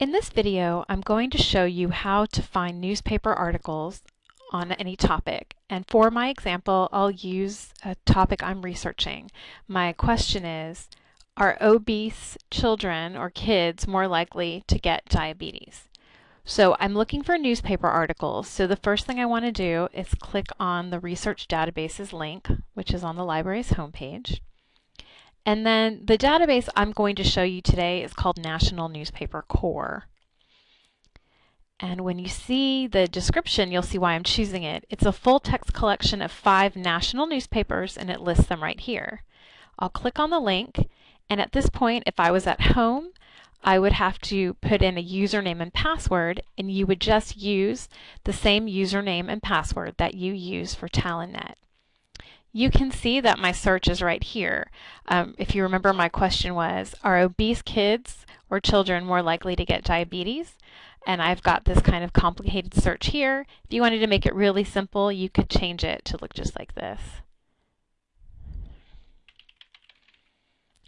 In this video, I'm going to show you how to find newspaper articles on any topic. And for my example, I'll use a topic I'm researching. My question is, are obese children or kids more likely to get diabetes? So I'm looking for newspaper articles. So the first thing I want to do is click on the research databases link, which is on the library's homepage. And then the database I'm going to show you today is called National Newspaper Core. And when you see the description, you'll see why I'm choosing it. It's a full text collection of five national newspapers and it lists them right here. I'll click on the link and at this point, if I was at home, I would have to put in a username and password and you would just use the same username and password that you use for TalentNet you can see that my search is right here. Um, if you remember my question was, are obese kids or children more likely to get diabetes? And I've got this kind of complicated search here. If you wanted to make it really simple, you could change it to look just like this.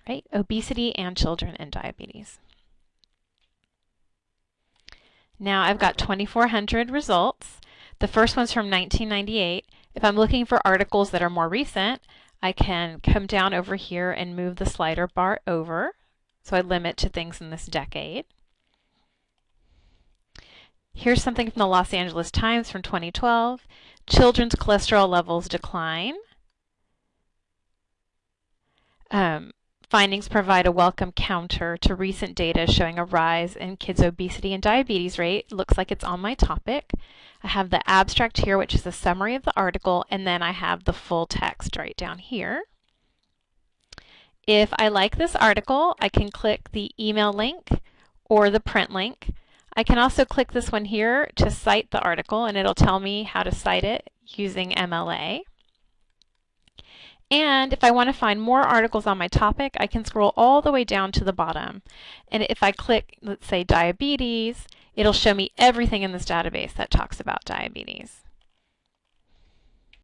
Right? Obesity and children and diabetes. Now I've got 2,400 results. The first one's from 1998 if I'm looking for articles that are more recent, I can come down over here and move the slider bar over. So I limit to things in this decade. Here's something from the Los Angeles Times from 2012. Children's cholesterol levels decline. Um, findings provide a welcome counter to recent data showing a rise in kids' obesity and diabetes rate. Looks like it's on my topic. I have the abstract here, which is a summary of the article, and then I have the full text right down here. If I like this article, I can click the email link or the print link. I can also click this one here to cite the article, and it'll tell me how to cite it using MLA. And if I want to find more articles on my topic, I can scroll all the way down to the bottom. And if I click, let's say diabetes, it'll show me everything in this database that talks about diabetes.